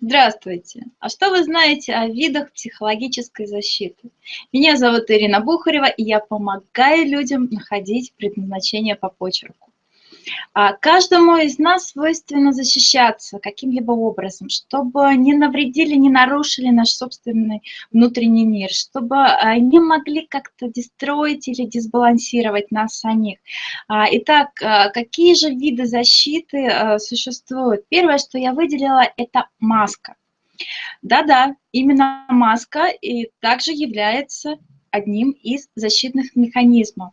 Здравствуйте! А что вы знаете о видах психологической защиты? Меня зовут Ирина Бухарева, и я помогаю людям находить предназначение по почерку. А, каждому из нас свойственно защищаться каким-либо образом, чтобы не навредили, не нарушили наш собственный внутренний мир, чтобы а, не могли как-то дестроить или дисбалансировать нас самих. А, итак, какие же виды защиты существуют? Первое, что я выделила, это маска. Да-да, именно маска и также является одним из защитных механизмов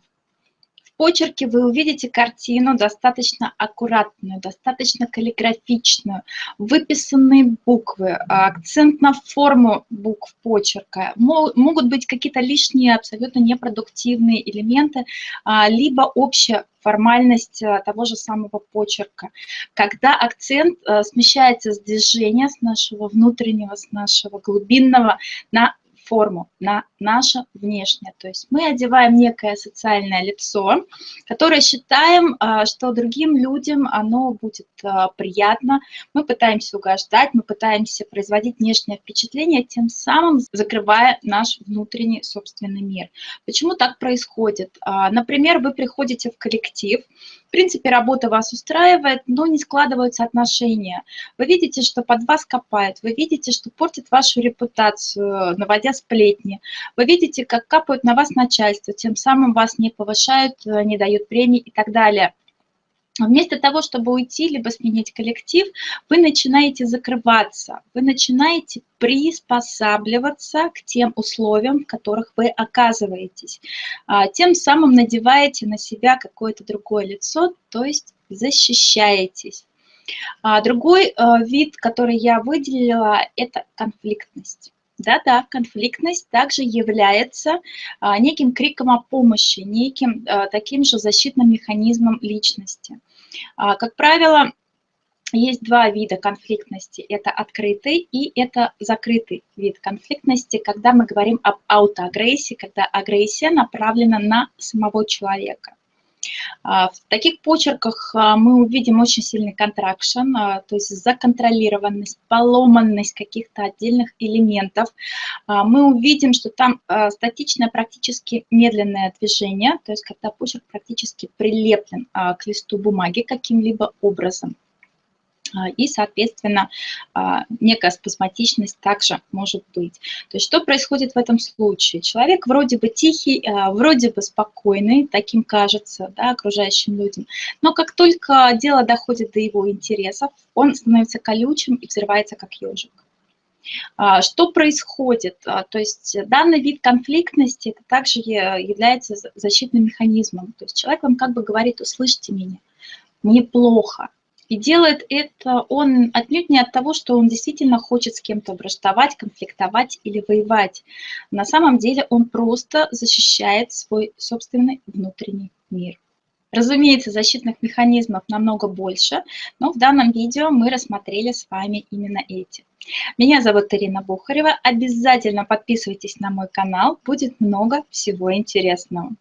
почерке вы увидите картину достаточно аккуратную, достаточно каллиграфичную, выписанные буквы, а, акцент на форму букв почерка. Могут быть какие-то лишние, абсолютно непродуктивные элементы, а, либо общая формальность а, того же самого почерка. Когда акцент смещается с движения, с нашего внутреннего, с нашего глубинного на форму, на наше внешнее. То есть мы одеваем некое социальное лицо, которое считаем, а, что другим людям оно будет а, приятно. Мы пытаемся угождать, мы пытаемся производить внешнее впечатление, тем самым закрывая наш внутренний собственный мир. Почему так происходит? А, например, вы приходите в коллектив, в принципе, работа вас устраивает, но не складываются отношения. Вы видите, что под вас копают, вы видите, что портит вашу репутацию, наводя сплетни. Вы видите, как капают на вас начальство, тем самым вас не повышают, э, не дают премии и так далее. Вместо того, чтобы уйти, либо сменить коллектив, вы начинаете закрываться, вы начинаете приспосабливаться к тем условиям, в которых вы оказываетесь. А, тем самым надеваете на себя какое-то другое лицо, то есть защищаетесь. А, другой э, вид, который я выделила, это конфликтность. Да-да, конфликтность также является а, неким криком о помощи, неким а, таким же защитным механизмом личности. А, как правило, есть два вида конфликтности. Это открытый и это закрытый вид конфликтности, когда мы говорим об аутоагрессии, когда агрессия направлена на самого человека. А, в таких почерках а, мы увидим очень сильный контракшн, а, то есть законтролированность, поломанность каких-то отдельных элементов. Мы увидим, что там статичное практически медленное движение, то есть когда почерк практически прилеплен к листу бумаги каким-либо образом. А, и, соответственно, а, некая спазматичность также может быть. То есть что происходит в этом случае? Человек вроде бы тихий, а, вроде бы спокойный, таким кажется да, окружающим людям, но как только дело доходит до его интересов, он становится колючим и взрывается как ежик. Что происходит? То есть данный вид конфликтности также является защитным механизмом. То есть человек вам как бы говорит, услышьте меня, мне плохо, и делает это он отнюдь не от того, что он действительно хочет с кем-то враждовать, конфликтовать или воевать. На самом деле он просто защищает свой собственный внутренний мир. Разумеется, защитных механизмов намного больше, но в данном видео мы рассмотрели с вами именно эти. Меня зовут Ирина Бухарева. Обязательно подписывайтесь на мой канал, будет много всего интересного.